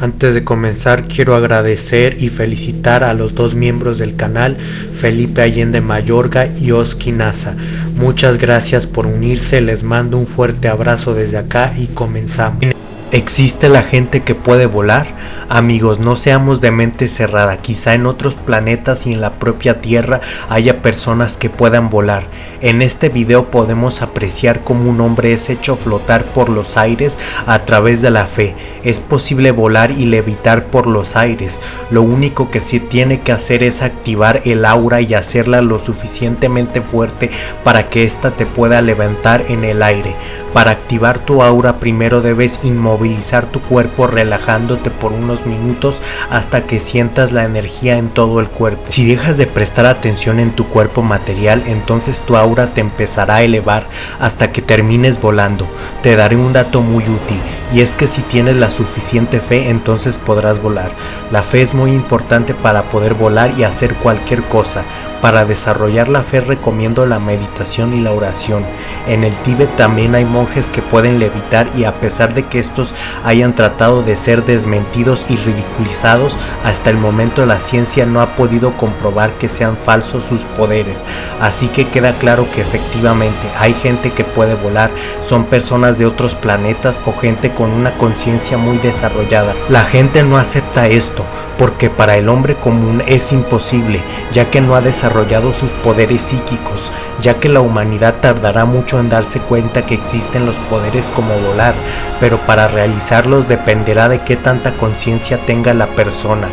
Antes de comenzar quiero agradecer y felicitar a los dos miembros del canal, Felipe Allende Mayorga y Oski Nasa. Muchas gracias por unirse, les mando un fuerte abrazo desde acá y comenzamos. ¿Existe la gente que puede volar? Amigos, no seamos de mente cerrada. Quizá en otros planetas y en la propia Tierra haya personas que puedan volar. En este video podemos apreciar cómo un hombre es hecho flotar por los aires a través de la fe. Es posible volar y levitar por los aires. Lo único que se tiene que hacer es activar el aura y hacerla lo suficientemente fuerte para que ésta te pueda levantar en el aire. Para activar tu aura primero debes inmovilizar movilizar tu cuerpo relajándote por unos minutos hasta que sientas la energía en todo el cuerpo. Si dejas de prestar atención en tu cuerpo material, entonces tu aura te empezará a elevar hasta que termines volando. Te daré un dato muy útil y es que si tienes la suficiente fe, entonces podrás volar. La fe es muy importante para poder volar y hacer cualquier cosa. Para desarrollar la fe recomiendo la meditación y la oración. En el Tíbet también hay monjes que pueden levitar y a pesar de que estos hayan tratado de ser desmentidos y ridiculizados, hasta el momento la ciencia no ha podido comprobar que sean falsos sus poderes. Así que queda claro que efectivamente hay gente que puede volar, son personas de otros planetas o gente con una conciencia muy desarrollada. La gente no esto porque para el hombre común es imposible, ya que no ha desarrollado sus poderes psíquicos, ya que la humanidad tardará mucho en darse cuenta que existen los poderes como volar, pero para realizarlos dependerá de qué tanta conciencia tenga la persona.